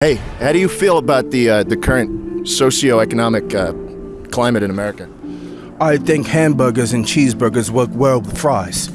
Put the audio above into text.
Hey, how do you feel about the uh, the current socioeconomic uh, climate in America? I think hamburgers and cheeseburgers work well with fries.